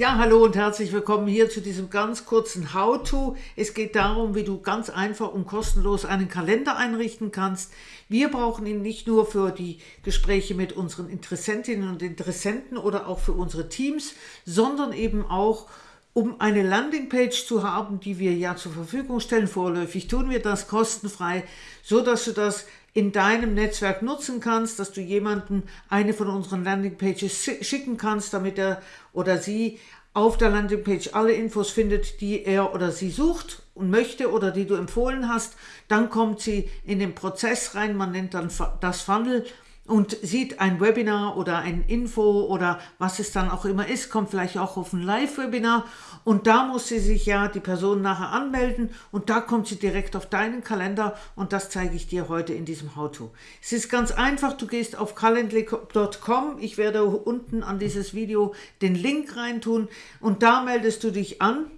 Ja, hallo und herzlich willkommen hier zu diesem ganz kurzen How-To. Es geht darum, wie du ganz einfach und kostenlos einen Kalender einrichten kannst. Wir brauchen ihn nicht nur für die Gespräche mit unseren Interessentinnen und Interessenten oder auch für unsere Teams, sondern eben auch um eine Landingpage zu haben, die wir ja zur Verfügung stellen, vorläufig tun wir das kostenfrei, so dass du das in deinem Netzwerk nutzen kannst, dass du jemanden eine von unseren Landingpages schicken kannst, damit er oder sie auf der Landingpage alle Infos findet, die er oder sie sucht und möchte oder die du empfohlen hast. Dann kommt sie in den Prozess rein, man nennt dann das Funnel und sieht ein Webinar oder ein Info oder was es dann auch immer ist, kommt vielleicht auch auf ein Live-Webinar und da muss sie sich ja die Person nachher anmelden und da kommt sie direkt auf deinen Kalender und das zeige ich dir heute in diesem How-To. Es ist ganz einfach, du gehst auf calendly.com, ich werde unten an dieses Video den Link reintun und da meldest du dich an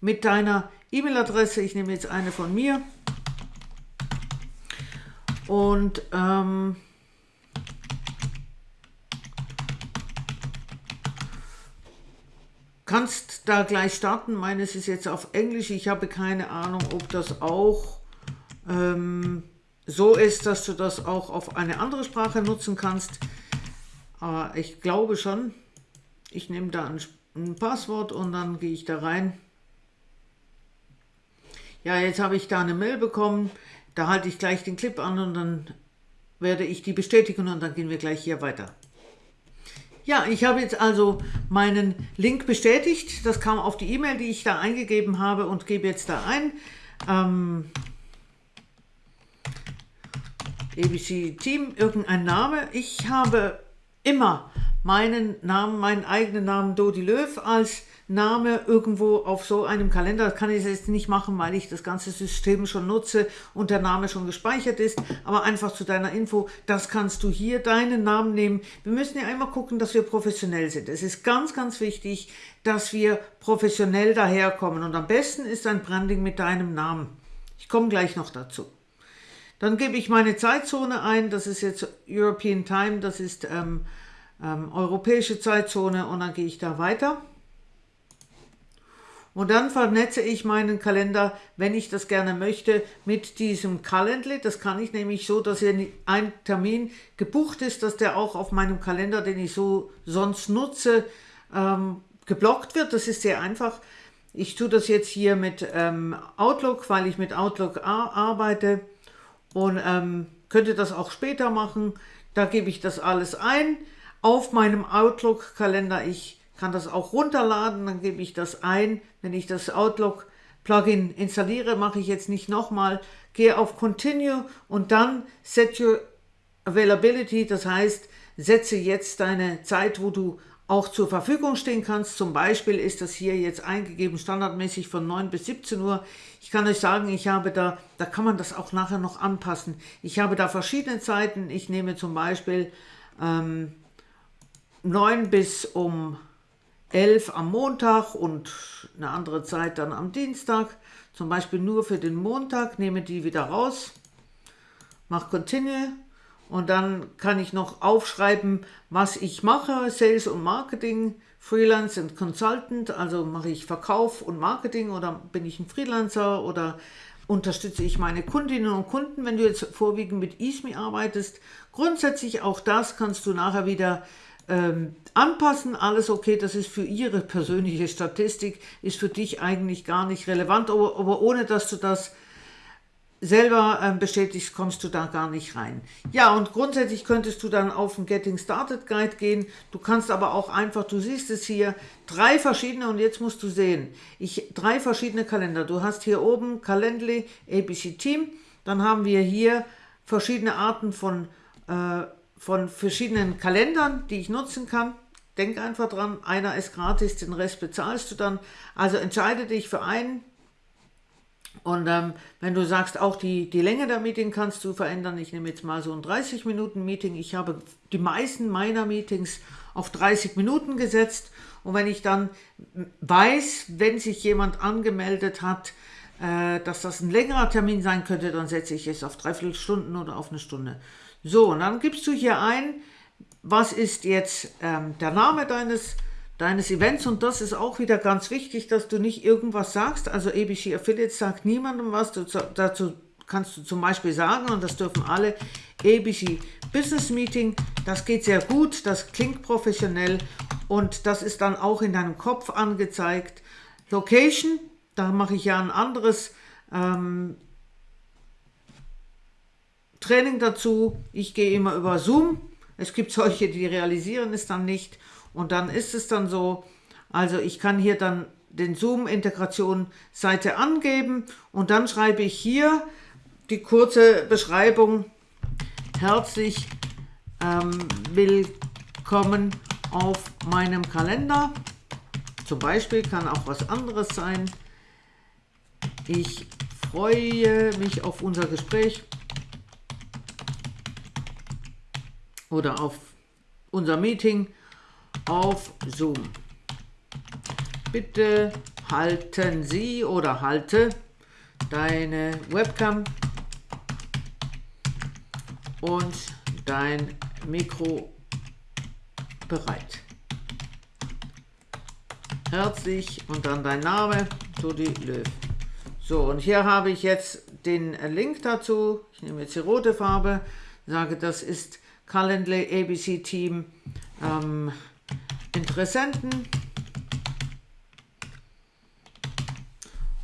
mit deiner E-Mail-Adresse, ich nehme jetzt eine von mir und ähm, kannst da gleich starten. Meines ist jetzt auf Englisch. Ich habe keine Ahnung, ob das auch ähm, so ist, dass du das auch auf eine andere Sprache nutzen kannst. Aber ich glaube schon. Ich nehme da ein, ein Passwort und dann gehe ich da rein. Ja, jetzt habe ich da eine Mail bekommen. Da halte ich gleich den Clip an und dann werde ich die bestätigen und dann gehen wir gleich hier weiter. Ja, ich habe jetzt also meinen Link bestätigt. Das kam auf die E-Mail, die ich da eingegeben habe und gebe jetzt da ein. Ähm, ABC Team, irgendein Name. Ich habe immer meinen Namen, meinen eigenen Namen Dodi Löw als Name irgendwo auf so einem Kalender. Das kann ich jetzt nicht machen, weil ich das ganze System schon nutze und der Name schon gespeichert ist. Aber einfach zu deiner Info, das kannst du hier deinen Namen nehmen. Wir müssen ja einmal gucken, dass wir professionell sind. Es ist ganz, ganz wichtig, dass wir professionell daherkommen. Und am besten ist ein Branding mit deinem Namen. Ich komme gleich noch dazu. Dann gebe ich meine Zeitzone ein. Das ist jetzt European Time. Das ist ähm, ähm, europäische Zeitzone. Und dann gehe ich da weiter. Und dann vernetze ich meinen Kalender, wenn ich das gerne möchte, mit diesem Calendly. Das kann ich nämlich so, dass ein Termin gebucht ist, dass der auch auf meinem Kalender, den ich so sonst nutze, ähm, geblockt wird. Das ist sehr einfach. Ich tue das jetzt hier mit ähm, Outlook, weil ich mit Outlook arbeite und ähm, könnte das auch später machen. Da gebe ich das alles ein. Auf meinem Outlook-Kalender, ich kann das auch runterladen, dann gebe ich das ein. Wenn ich das Outlook-Plugin installiere, mache ich jetzt nicht nochmal, gehe auf Continue und dann Set Your Availability, das heißt, setze jetzt deine Zeit, wo du auch zur Verfügung stehen kannst. Zum Beispiel ist das hier jetzt eingegeben, standardmäßig von 9 bis 17 Uhr. Ich kann euch sagen, ich habe da, da kann man das auch nachher noch anpassen. Ich habe da verschiedene Zeiten. Ich nehme zum Beispiel ähm, 9 bis um 11 am Montag und eine andere Zeit dann am Dienstag. Zum Beispiel nur für den Montag, nehme die wieder raus, mache Continue und dann kann ich noch aufschreiben, was ich mache, Sales und Marketing, Freelance und Consultant, also mache ich Verkauf und Marketing oder bin ich ein Freelancer oder unterstütze ich meine Kundinnen und Kunden, wenn du jetzt vorwiegend mit ISMI arbeitest. Grundsätzlich auch das kannst du nachher wieder ähm, anpassen, alles okay, das ist für Ihre persönliche Statistik, ist für dich eigentlich gar nicht relevant, aber, aber ohne dass du das selber ähm, bestätigst, kommst du da gar nicht rein. Ja, und grundsätzlich könntest du dann auf den Getting Started Guide gehen. Du kannst aber auch einfach, du siehst es hier, drei verschiedene, und jetzt musst du sehen, ich drei verschiedene Kalender. Du hast hier oben Calendly, ABC Team, dann haben wir hier verschiedene Arten von äh, von verschiedenen Kalendern, die ich nutzen kann. Denk einfach dran, einer ist gratis, den Rest bezahlst du dann. Also entscheide dich für einen. Und ähm, wenn du sagst, auch die, die Länge der Meeting kannst du verändern. Ich nehme jetzt mal so ein 30 Minuten Meeting. Ich habe die meisten meiner Meetings auf 30 Minuten gesetzt. Und wenn ich dann weiß, wenn sich jemand angemeldet hat, äh, dass das ein längerer Termin sein könnte, dann setze ich es auf dreiviertel Stunden oder auf eine Stunde. So, und dann gibst du hier ein, was ist jetzt ähm, der Name deines, deines Events? Und das ist auch wieder ganz wichtig, dass du nicht irgendwas sagst, also ABC Affiliates sagt niemandem was, du, dazu kannst du zum Beispiel sagen, und das dürfen alle, ABC Business Meeting, das geht sehr gut, das klingt professionell. Und das ist dann auch in deinem Kopf angezeigt. Location, da mache ich ja ein anderes ähm, Training dazu. Ich gehe immer über Zoom. Es gibt solche, die realisieren es dann nicht und dann ist es dann so. Also ich kann hier dann den Zoom-Integration-Seite angeben und dann schreibe ich hier die kurze Beschreibung. Herzlich ähm, willkommen auf meinem Kalender. Zum Beispiel kann auch was anderes sein. Ich freue mich auf unser Gespräch oder auf unser Meeting auf Zoom. Bitte halten Sie oder halte deine Webcam und dein Mikro bereit. Herzlich und dann dein Name, Tudi Löw. So, und hier habe ich jetzt den Link dazu. Ich nehme jetzt die rote Farbe, sage, das ist Calendly ABC Team ähm, Interessenten.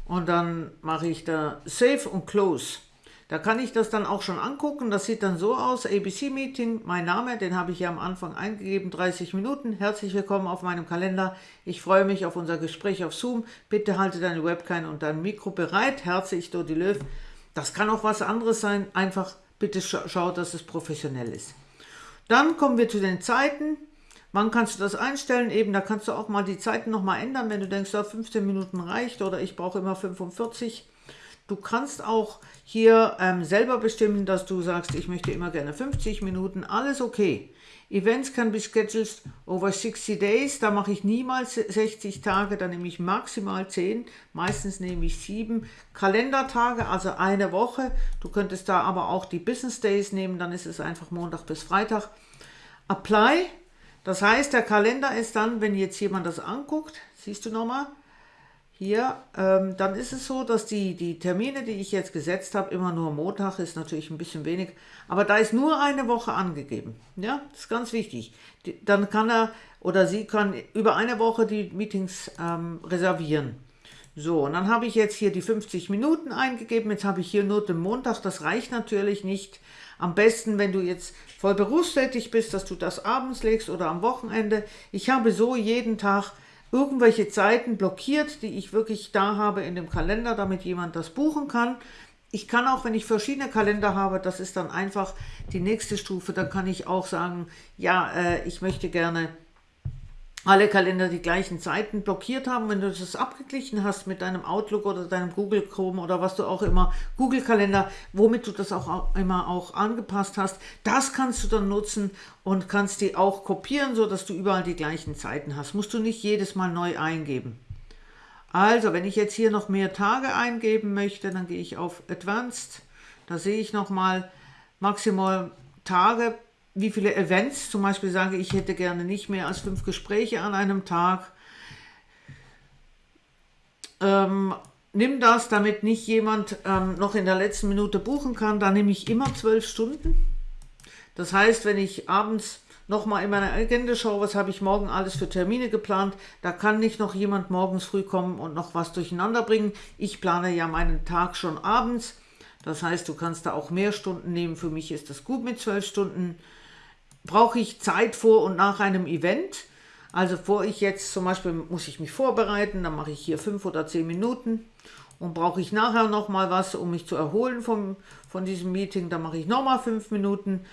Und dann mache ich da Save und Close. Da kann ich das dann auch schon angucken. Das sieht dann so aus. ABC Meeting, mein Name, den habe ich ja am Anfang eingegeben, 30 Minuten. Herzlich willkommen auf meinem Kalender. Ich freue mich auf unser Gespräch auf Zoom. Bitte halte deine Webcam und dein Mikro bereit. Herzlich, Dodi Löw. Das kann auch was anderes sein. Einfach bitte schau, dass es professionell ist. Dann kommen wir zu den Zeiten. Wann kannst du das einstellen? Eben, da kannst du auch mal die Zeiten nochmal ändern, wenn du denkst, ja, 15 Minuten reicht oder ich brauche immer 45. Du kannst auch hier ähm, selber bestimmen, dass du sagst, ich möchte immer gerne 50 Minuten, alles okay. Events can be scheduled over 60 days, da mache ich niemals 60 Tage, da nehme ich maximal 10, meistens nehme ich 7 Kalendertage, also eine Woche. Du könntest da aber auch die Business Days nehmen, dann ist es einfach Montag bis Freitag. Apply, das heißt, der Kalender ist dann, wenn jetzt jemand das anguckt, siehst du nochmal, hier, ähm, dann ist es so, dass die, die Termine, die ich jetzt gesetzt habe, immer nur Montag ist natürlich ein bisschen wenig, aber da ist nur eine Woche angegeben. Ja, das ist ganz wichtig. Die, dann kann er oder sie kann über eine Woche die Meetings ähm, reservieren. So, und dann habe ich jetzt hier die 50 Minuten eingegeben. Jetzt habe ich hier nur den Montag. Das reicht natürlich nicht. Am besten, wenn du jetzt voll berufstätig bist, dass du das abends legst oder am Wochenende. Ich habe so jeden Tag irgendwelche Zeiten blockiert, die ich wirklich da habe in dem Kalender, damit jemand das buchen kann. Ich kann auch, wenn ich verschiedene Kalender habe, das ist dann einfach die nächste Stufe, da kann ich auch sagen, ja, äh, ich möchte gerne alle Kalender die gleichen Zeiten blockiert haben. Wenn du das abgeglichen hast mit deinem Outlook oder deinem Google Chrome oder was du auch immer, Google Kalender, womit du das auch immer auch angepasst hast, das kannst du dann nutzen und kannst die auch kopieren, so dass du überall die gleichen Zeiten hast. Musst du nicht jedes Mal neu eingeben. Also, wenn ich jetzt hier noch mehr Tage eingeben möchte, dann gehe ich auf Advanced. Da sehe ich nochmal maximal Tage wie viele Events, zum Beispiel sage ich hätte gerne nicht mehr als fünf Gespräche an einem Tag. Ähm, nimm das, damit nicht jemand ähm, noch in der letzten Minute buchen kann, dann nehme ich immer zwölf Stunden. Das heißt, wenn ich abends nochmal in meiner Agenda schaue, was habe ich morgen alles für Termine geplant, da kann nicht noch jemand morgens früh kommen und noch was durcheinander bringen. Ich plane ja meinen Tag schon abends. Das heißt, du kannst da auch mehr Stunden nehmen. Für mich ist das gut mit zwölf Stunden brauche ich Zeit vor und nach einem Event. Also vor ich jetzt zum Beispiel muss ich mich vorbereiten, dann mache ich hier fünf oder zehn Minuten und brauche ich nachher noch mal was, um mich zu erholen vom, von diesem Meeting, dann mache ich noch mal fünf Minuten.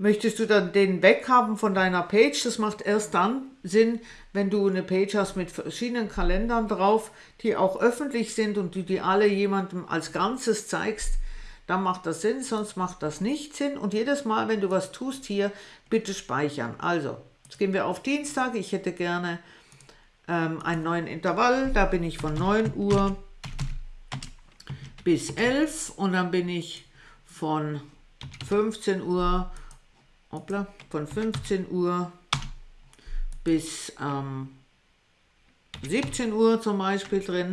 Möchtest du dann den weghaben von deiner Page? Das macht erst dann Sinn, wenn du eine Page hast mit verschiedenen Kalendern drauf, die auch öffentlich sind und du die alle jemandem als Ganzes zeigst, dann macht das Sinn, sonst macht das nicht Sinn. Und jedes Mal, wenn du was tust hier, bitte speichern. Also, jetzt gehen wir auf Dienstag. Ich hätte gerne ähm, einen neuen Intervall. Da bin ich von 9 Uhr bis 11 und dann bin ich von 15 Uhr, hoppla, von 15 Uhr bis ähm, 17 Uhr zum Beispiel drin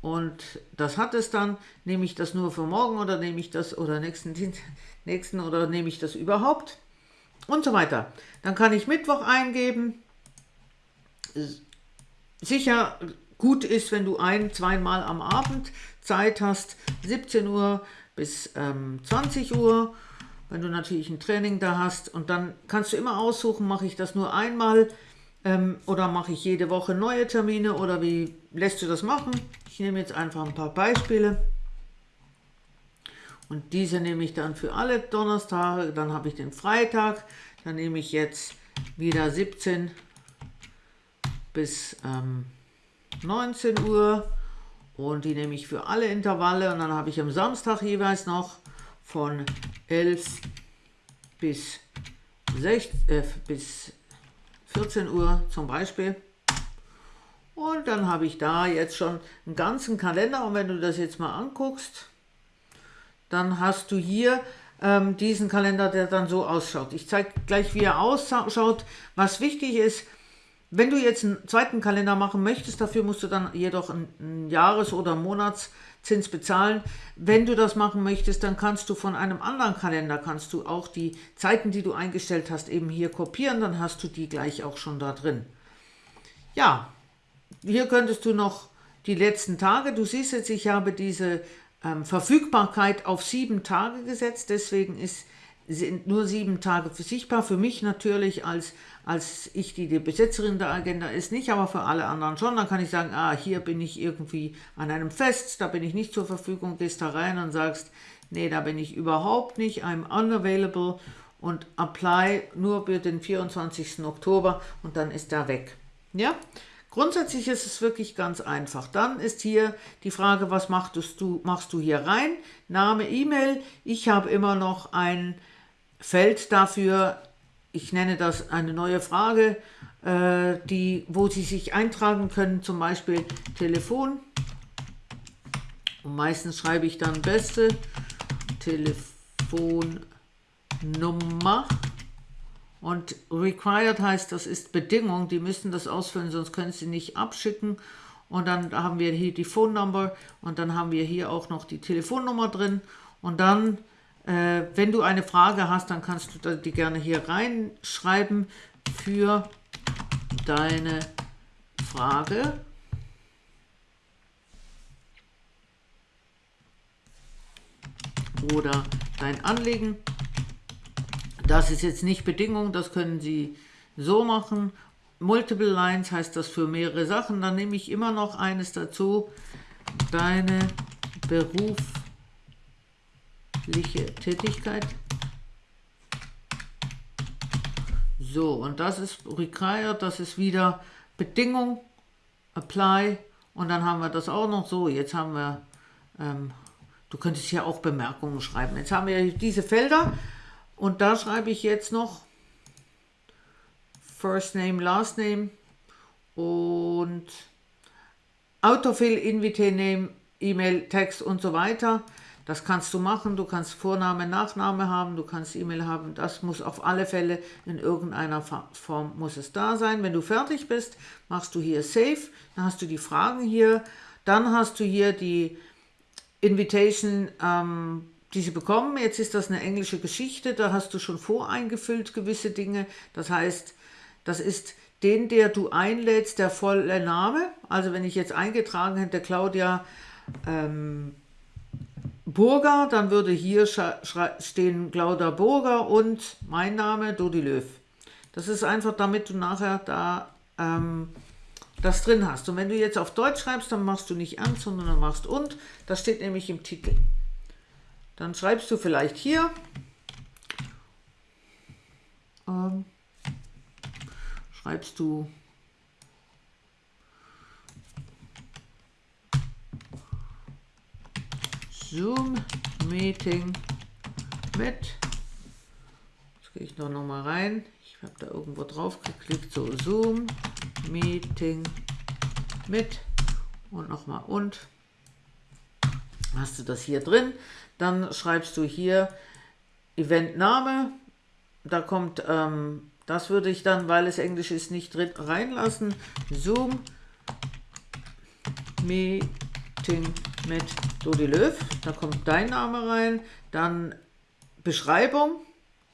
und das hat es dann, nehme ich das nur für morgen oder nehme ich das oder nächsten, nächsten oder nehme ich das überhaupt und so weiter. Dann kann ich Mittwoch eingeben. Sicher gut ist, wenn du ein-, zweimal am Abend Zeit hast, 17 Uhr bis ähm, 20 Uhr, wenn du natürlich ein Training da hast und dann kannst du immer aussuchen, mache ich das nur einmal ähm, oder mache ich jede Woche neue Termine oder wie lässt du das machen? Ich nehme jetzt einfach ein paar Beispiele. Und diese nehme ich dann für alle Donnerstage. Dann habe ich den Freitag. Dann nehme ich jetzt wieder 17 bis ähm, 19 Uhr. Und die nehme ich für alle Intervalle. Und dann habe ich am Samstag jeweils noch von 11 bis, 6, äh, bis 14 Uhr zum Beispiel. Und dann habe ich da jetzt schon einen ganzen Kalender und wenn du das jetzt mal anguckst, dann hast du hier ähm, diesen Kalender, der dann so ausschaut. Ich zeige gleich, wie er ausschaut. Was wichtig ist, wenn du jetzt einen zweiten Kalender machen möchtest, dafür musst du dann jedoch einen Jahres- oder Monatszins bezahlen. Wenn du das machen möchtest, dann kannst du von einem anderen Kalender, kannst du auch die Zeiten, die du eingestellt hast, eben hier kopieren, dann hast du die gleich auch schon da drin. Ja, hier könntest du noch die letzten Tage, du siehst jetzt, ich habe diese ähm, Verfügbarkeit auf sieben Tage gesetzt, deswegen ist, sind nur sieben Tage für sichtbar. Für mich natürlich als, als ich, die die Besetzerin der Agenda ist, nicht, aber für alle anderen schon. Dann kann ich sagen, ah, hier bin ich irgendwie an einem Fest, da bin ich nicht zur Verfügung, gehst da rein und sagst, nee, da bin ich überhaupt nicht, I'm unavailable und apply nur für den 24. Oktober und dann ist er weg. Ja, Grundsätzlich ist es wirklich ganz einfach. Dann ist hier die Frage, was machst du, machst du hier rein? Name, E-Mail. Ich habe immer noch ein Feld dafür, ich nenne das eine neue Frage, äh, die, wo Sie sich eintragen können, zum Beispiel Telefon. Und meistens schreibe ich dann beste Telefonnummer. Und required heißt, das ist Bedingung, die müssen das ausfüllen, sonst können sie nicht abschicken. Und dann haben wir hier die Phone Number und dann haben wir hier auch noch die Telefonnummer drin. Und dann, äh, wenn du eine Frage hast, dann kannst du die gerne hier reinschreiben für deine Frage. Oder dein Anliegen. Das ist jetzt nicht Bedingung, das können Sie so machen. Multiple Lines heißt das für mehrere Sachen. Dann nehme ich immer noch eines dazu. Deine berufliche Tätigkeit. So, und das ist required, das ist wieder Bedingung, apply. Und dann haben wir das auch noch so. Jetzt haben wir, ähm, du könntest hier auch Bemerkungen schreiben. Jetzt haben wir diese Felder. Und da schreibe ich jetzt noch First Name, Last Name und Autofill, Invite Name, E-Mail, Text und so weiter. Das kannst du machen, du kannst Vorname, Nachname haben, du kannst E-Mail haben, das muss auf alle Fälle in irgendeiner Form muss es da sein. Wenn du fertig bist, machst du hier Save, dann hast du die Fragen hier, dann hast du hier die Invitation ähm, die sie bekommen. Jetzt ist das eine englische Geschichte, da hast du schon voreingefüllt gewisse Dinge. Das heißt, das ist den, der du einlädst, der volle Name. Also wenn ich jetzt eingetragen hätte, Claudia ähm, Burger, dann würde hier stehen Claudia Burger und mein Name, Dodi Löw. Das ist einfach, damit du nachher da ähm, das drin hast. Und wenn du jetzt auf Deutsch schreibst, dann machst du nicht an, sondern dann machst und. Das steht nämlich im Titel. Dann schreibst du vielleicht hier, ähm, schreibst du Zoom-Meeting mit, jetzt gehe ich noch, noch mal rein, ich habe da irgendwo drauf geklickt, so Zoom-Meeting mit. Und nochmal und, hast du das hier drin, dann schreibst du hier Eventname. Da kommt, ähm, das würde ich dann, weil es Englisch ist, nicht drin reinlassen. Zoom Meeting mit Dodi Löw, da kommt dein Name rein, dann Beschreibung,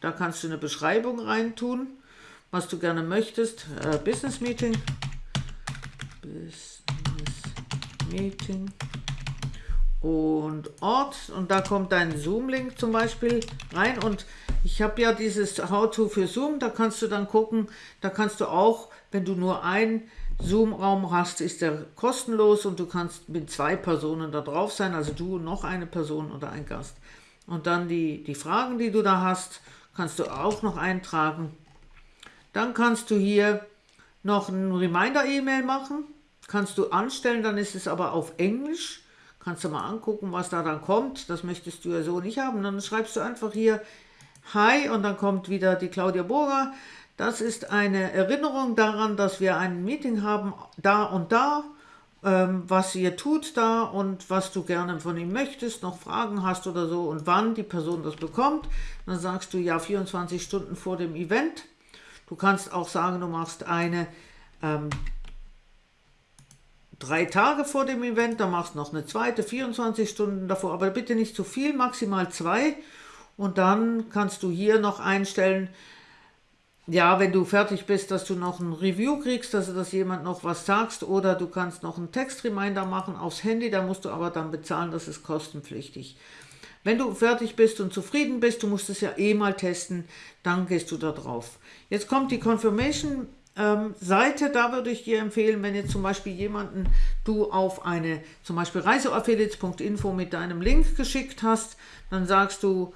da kannst du eine Beschreibung reintun, was du gerne möchtest, äh, Business Meeting, Business Meeting. Und Ort. Und da kommt dein Zoom-Link zum Beispiel rein. Und ich habe ja dieses How-To für Zoom, da kannst du dann gucken, da kannst du auch, wenn du nur einen Zoom-Raum hast, ist der kostenlos und du kannst mit zwei Personen da drauf sein, also du noch eine Person oder ein Gast. Und dann die, die Fragen, die du da hast, kannst du auch noch eintragen. Dann kannst du hier noch ein Reminder-E-Mail machen, kannst du anstellen, dann ist es aber auf Englisch. Kannst du mal angucken, was da dann kommt. Das möchtest du ja so nicht haben. Dann schreibst du einfach hier Hi und dann kommt wieder die Claudia Burger. Das ist eine Erinnerung daran, dass wir ein Meeting haben, da und da, ähm, was ihr tut da und was du gerne von ihm möchtest, noch Fragen hast oder so und wann die Person das bekommt. Dann sagst du ja 24 Stunden vor dem Event. Du kannst auch sagen, du machst eine ähm, drei Tage vor dem Event, dann machst du noch eine zweite, 24 Stunden davor, aber bitte nicht zu viel, maximal zwei. Und dann kannst du hier noch einstellen, ja, wenn du fertig bist, dass du noch ein Review kriegst, dass, dass jemand noch was sagst oder du kannst noch einen Textreminder machen aufs Handy, da musst du aber dann bezahlen, das ist kostenpflichtig. Wenn du fertig bist und zufrieden bist, du musst es ja eh mal testen, dann gehst du da drauf. Jetzt kommt die Confirmation ähm, Seite, da würde ich dir empfehlen, wenn jetzt zum Beispiel jemanden du auf eine zum Beispiel reiseaffiliates.info mit deinem Link geschickt hast, dann sagst du,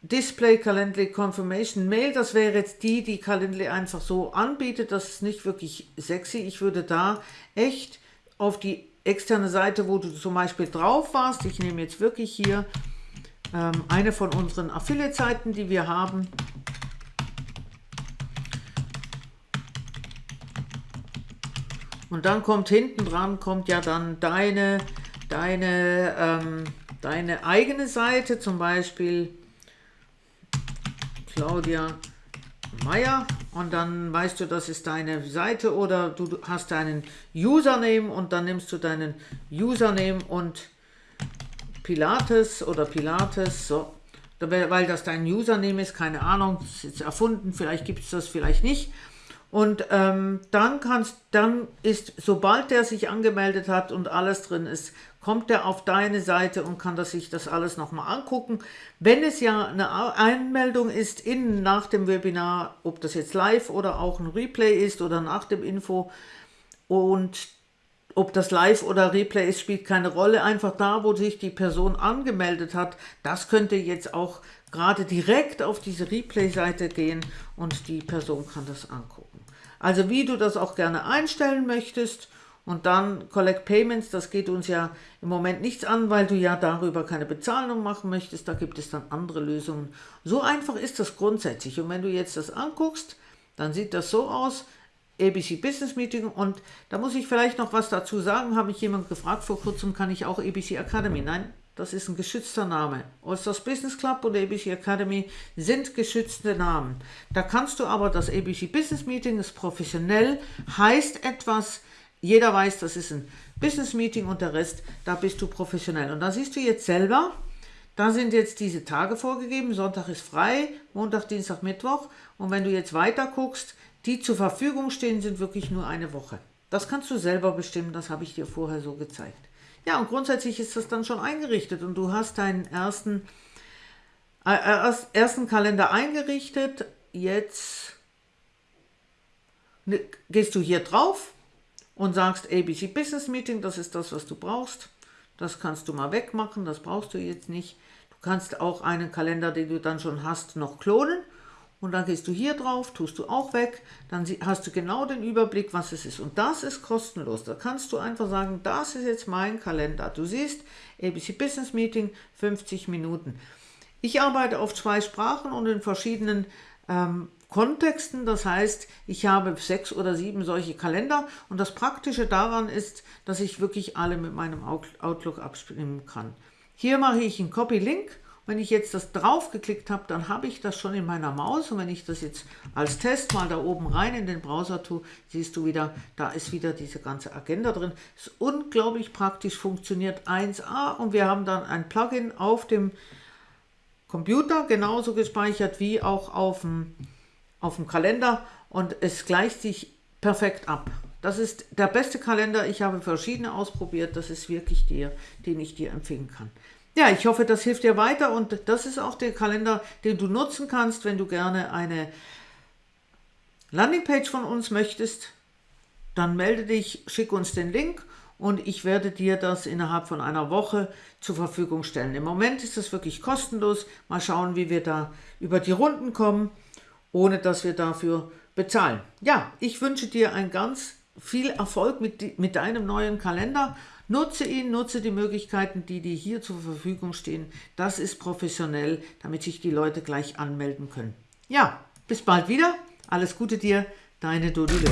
Display Calendly Confirmation Mail, das wäre jetzt die, die Calendly einfach so anbietet. Das ist nicht wirklich sexy. Ich würde da echt auf die externe Seite, wo du zum Beispiel drauf warst, ich nehme jetzt wirklich hier ähm, eine von unseren Affiliate-Seiten, die wir haben. Und dann kommt hinten dran, kommt ja dann deine, deine, ähm, deine eigene Seite, zum Beispiel Claudia Meier und dann weißt du, das ist deine Seite oder du hast deinen Username und dann nimmst du deinen Username und Pilates oder Pilates, so, weil das dein Username ist, keine Ahnung, ist jetzt erfunden, vielleicht gibt es das, vielleicht nicht. Und ähm, dann kannst, dann ist, sobald der sich angemeldet hat und alles drin ist, kommt er auf deine Seite und kann das, sich das alles nochmal angucken. Wenn es ja eine Einmeldung ist in, nach dem Webinar, ob das jetzt live oder auch ein Replay ist oder nach dem Info und ob das live oder Replay ist, spielt keine Rolle. Einfach da, wo sich die Person angemeldet hat, das könnte jetzt auch gerade direkt auf diese Replay-Seite gehen und die Person kann das angucken. Also wie du das auch gerne einstellen möchtest. Und dann Collect Payments, das geht uns ja im Moment nichts an, weil du ja darüber keine Bezahlung machen möchtest, da gibt es dann andere Lösungen. So einfach ist das grundsätzlich. Und wenn du jetzt das anguckst, dann sieht das so aus, ABC Business Meeting. Und da muss ich vielleicht noch was dazu sagen, habe ich jemand gefragt, vor kurzem kann ich auch ABC Academy, nein, das ist ein geschützter Name. Allstars Business Club und ABC Academy sind geschützte Namen. Da kannst du aber, das ABC Business Meeting ist professionell, heißt etwas, jeder weiß, das ist ein Business Meeting und der Rest, da bist du professionell. Und da siehst du jetzt selber, da sind jetzt diese Tage vorgegeben, Sonntag ist frei, Montag, Dienstag, Mittwoch. Und wenn du jetzt weiter guckst, die zur Verfügung stehen, sind wirklich nur eine Woche. Das kannst du selber bestimmen, das habe ich dir vorher so gezeigt. Ja, und grundsätzlich ist das dann schon eingerichtet und du hast deinen ersten, äh, äh ersten Kalender eingerichtet. Jetzt ne, gehst du hier drauf und sagst ABC Business Meeting, das ist das, was du brauchst. Das kannst du mal wegmachen, das brauchst du jetzt nicht. Du kannst auch einen Kalender, den du dann schon hast, noch klonen und dann gehst du hier drauf, tust du auch weg, dann hast du genau den Überblick, was es ist. Und das ist kostenlos. Da kannst du einfach sagen, das ist jetzt mein Kalender. Du siehst, ABC Business Meeting, 50 Minuten. Ich arbeite auf zwei Sprachen und in verschiedenen ähm, Kontexten. Das heißt, ich habe sechs oder sieben solche Kalender und das Praktische daran ist, dass ich wirklich alle mit meinem Outlook abstimmen kann. Hier mache ich einen Copy-Link Wenn ich jetzt das drauf geklickt habe, dann habe ich das schon in meiner Maus und wenn ich das jetzt als Test mal da oben rein in den Browser tue, siehst du wieder, da ist wieder diese ganze Agenda drin. Ist unglaublich praktisch, funktioniert 1A und wir haben dann ein Plugin auf dem Computer genauso gespeichert wie auch auf dem, auf dem Kalender und es gleicht sich perfekt ab. Das ist der beste Kalender. Ich habe verschiedene ausprobiert. Das ist wirklich der, den ich dir empfehlen kann. Ja, ich hoffe, das hilft dir weiter und das ist auch der Kalender, den du nutzen kannst, wenn du gerne eine Landingpage von uns möchtest. Dann melde dich, schick uns den Link und ich werde dir das innerhalb von einer Woche zur Verfügung stellen. Im Moment ist das wirklich kostenlos. Mal schauen, wie wir da über die Runden kommen, ohne dass wir dafür bezahlen. Ja, ich wünsche dir ein ganz viel Erfolg mit, mit deinem neuen Kalender. Nutze ihn, nutze die Möglichkeiten, die dir hier zur Verfügung stehen. Das ist professionell, damit sich die Leute gleich anmelden können. Ja, bis bald wieder. Alles Gute dir, deine Dodile.